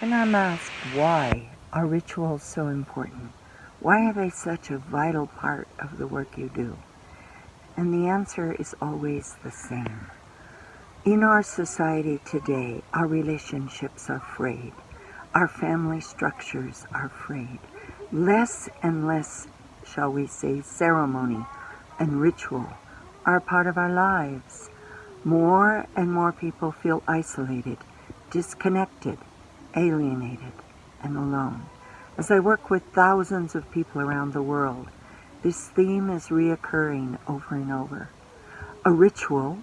And I'm asked why are rituals so important? Why are they such a vital part of the work you do? And the answer is always the same. In our society today, our relationships are frayed. Our family structures are frayed. Less and less, shall we say, ceremony and ritual are part of our lives. More and more people feel isolated, disconnected, alienated, and alone. As I work with thousands of people around the world, this theme is reoccurring over and over. A ritual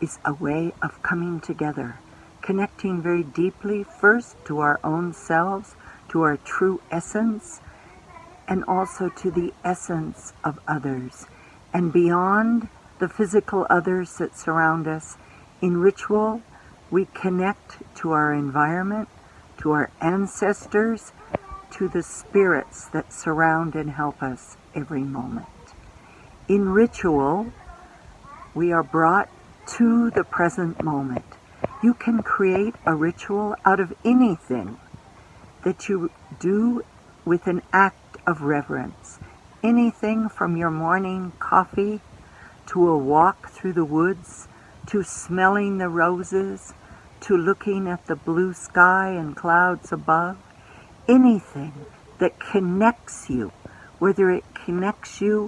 is a way of coming together, connecting very deeply first to our own selves, to our true essence, and also to the essence of others. And beyond the physical others that surround us, in ritual, we connect to our environment, to our ancestors, to the spirits that surround and help us every moment. In ritual, we are brought to the present moment. You can create a ritual out of anything that you do with an act of reverence. Anything from your morning coffee to a walk through the woods to smelling the roses to looking at the blue sky and clouds above, anything that connects you, whether it connects you